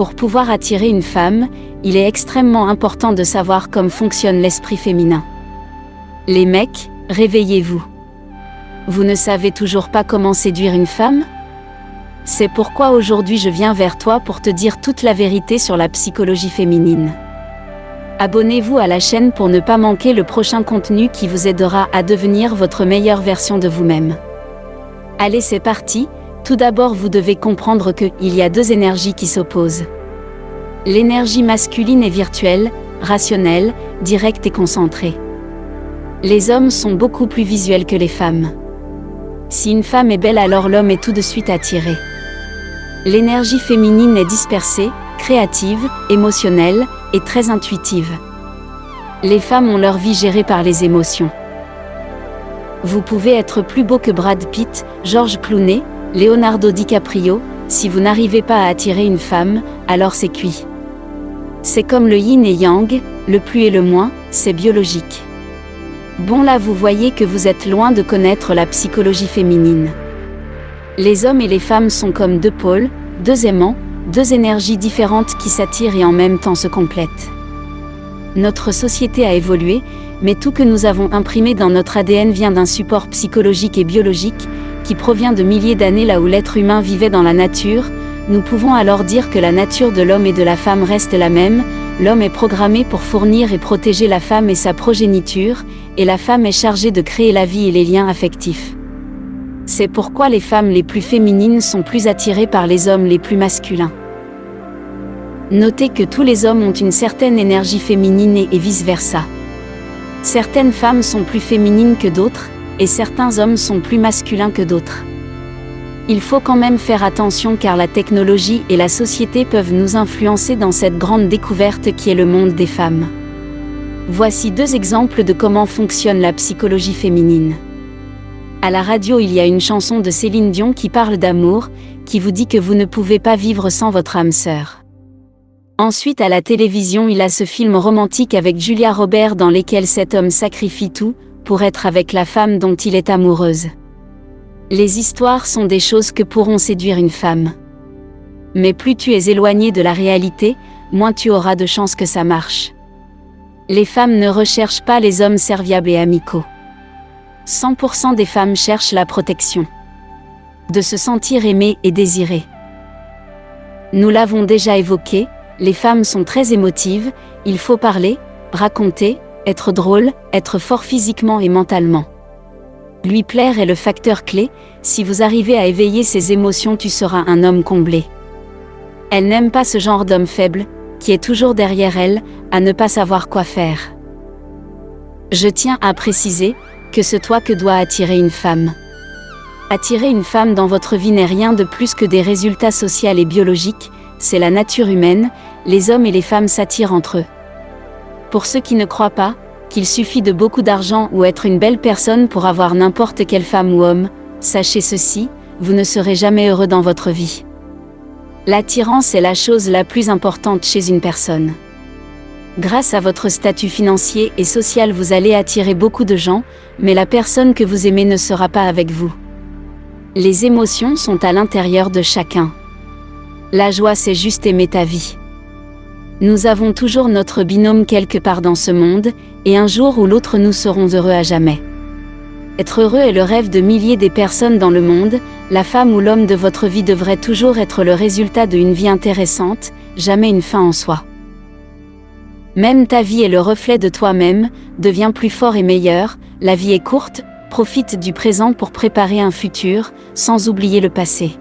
Pour pouvoir attirer une femme, il est extrêmement important de savoir comment fonctionne l'esprit féminin. Les mecs, réveillez-vous. Vous ne savez toujours pas comment séduire une femme? C'est pourquoi aujourd'hui je viens vers toi pour te dire toute la vérité sur la psychologie féminine. Abonnez-vous à la chaîne pour ne pas manquer le prochain contenu qui vous aidera à devenir votre meilleure version de vous-même. Allez c'est parti, tout d'abord vous devez comprendre que il y a deux énergies qui s'opposent. L'énergie masculine est virtuelle, rationnelle, directe et concentrée. Les hommes sont beaucoup plus visuels que les femmes. Si une femme est belle alors l'homme est tout de suite attiré. L'énergie féminine est dispersée, créative, émotionnelle et très intuitive. Les femmes ont leur vie gérée par les émotions. Vous pouvez être plus beau que Brad Pitt, George Clooney, Leonardo DiCaprio, si vous n'arrivez pas à attirer une femme, alors c'est cuit. C'est comme le yin et yang, le plus et le moins, c'est biologique. Bon là vous voyez que vous êtes loin de connaître la psychologie féminine. Les hommes et les femmes sont comme deux pôles, deux aimants, deux énergies différentes qui s'attirent et en même temps se complètent. Notre société a évolué, mais tout que nous avons imprimé dans notre ADN vient d'un support psychologique et biologique, qui provient de milliers d'années là où l'être humain vivait dans la nature, nous pouvons alors dire que la nature de l'homme et de la femme reste la même, l'homme est programmé pour fournir et protéger la femme et sa progéniture, et la femme est chargée de créer la vie et les liens affectifs. C'est pourquoi les femmes les plus féminines sont plus attirées par les hommes les plus masculins. Notez que tous les hommes ont une certaine énergie féminine et vice-versa. Certaines femmes sont plus féminines que d'autres, et certains hommes sont plus masculins que d'autres. Il faut quand même faire attention car la technologie et la société peuvent nous influencer dans cette grande découverte qui est le monde des femmes. Voici deux exemples de comment fonctionne la psychologie féminine. À la radio, il y a une chanson de Céline Dion qui parle d'amour, qui vous dit que vous ne pouvez pas vivre sans votre âme sœur. Ensuite, à la télévision, il a ce film romantique avec Julia Robert dans lequel cet homme sacrifie tout, pour être avec la femme dont il est amoureuse. Les histoires sont des choses que pourront séduire une femme. Mais plus tu es éloigné de la réalité, moins tu auras de chances que ça marche. Les femmes ne recherchent pas les hommes serviables et amicaux. 100% des femmes cherchent la protection. De se sentir aimées et désirées. Nous l'avons déjà évoqué, les femmes sont très émotives, il faut parler, raconter, être drôle, être fort physiquement et mentalement. Lui plaire est le facteur clé, si vous arrivez à éveiller ses émotions tu seras un homme comblé. Elle n'aime pas ce genre d'homme faible, qui est toujours derrière elle, à ne pas savoir quoi faire. Je tiens à préciser, que ce toi que doit attirer une femme. Attirer une femme dans votre vie n'est rien de plus que des résultats sociaux et biologiques, c'est la nature humaine, les hommes et les femmes s'attirent entre eux. Pour ceux qui ne croient pas, qu'il suffit de beaucoup d'argent ou être une belle personne pour avoir n'importe quelle femme ou homme, sachez ceci, vous ne serez jamais heureux dans votre vie. L'attirance est la chose la plus importante chez une personne. Grâce à votre statut financier et social vous allez attirer beaucoup de gens, mais la personne que vous aimez ne sera pas avec vous. Les émotions sont à l'intérieur de chacun. La joie c'est juste aimer ta vie. Nous avons toujours notre binôme quelque part dans ce monde, et un jour ou l'autre nous serons heureux à jamais. Être heureux est le rêve de milliers des personnes dans le monde, la femme ou l'homme de votre vie devrait toujours être le résultat d'une vie intéressante, jamais une fin en soi. Même ta vie est le reflet de toi-même, deviens plus fort et meilleur, la vie est courte, profite du présent pour préparer un futur, sans oublier le passé.